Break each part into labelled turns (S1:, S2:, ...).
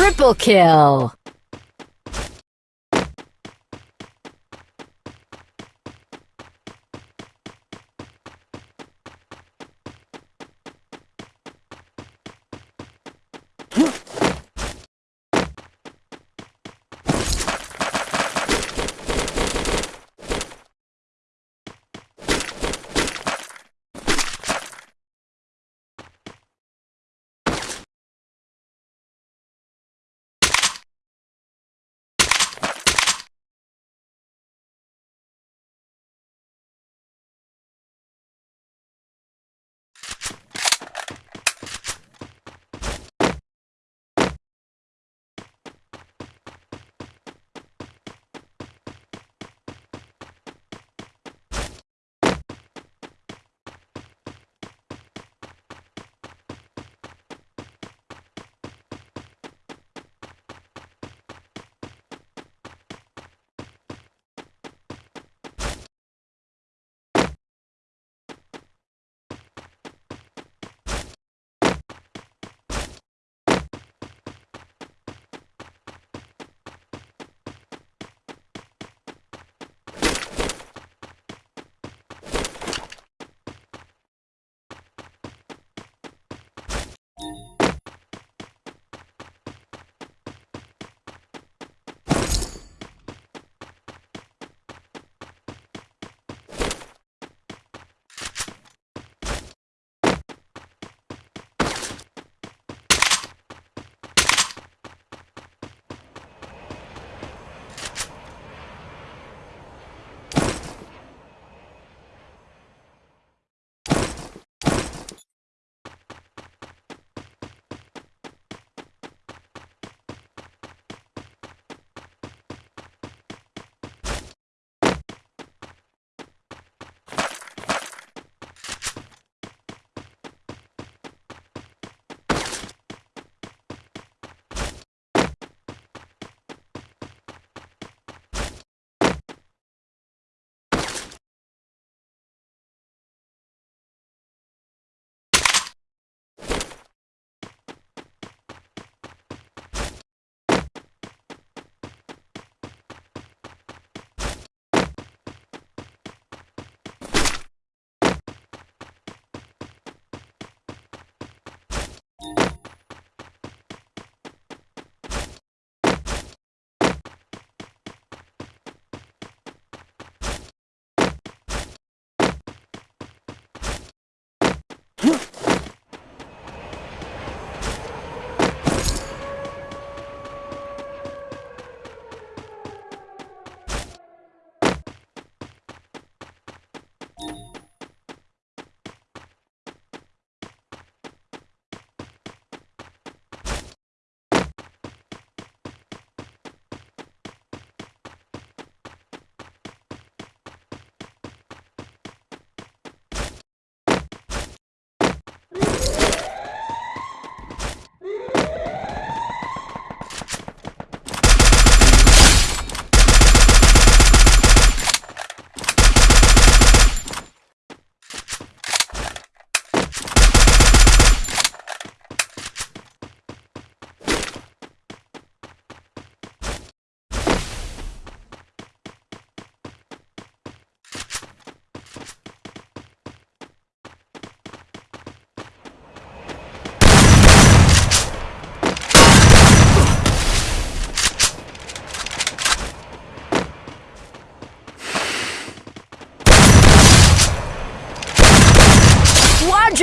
S1: Triple kill!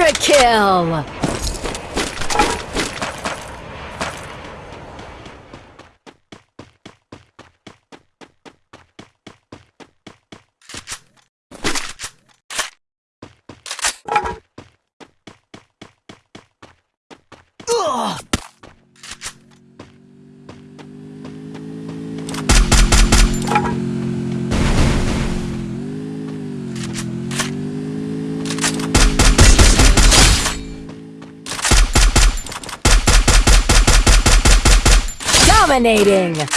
S1: Quadra kill! Dominating!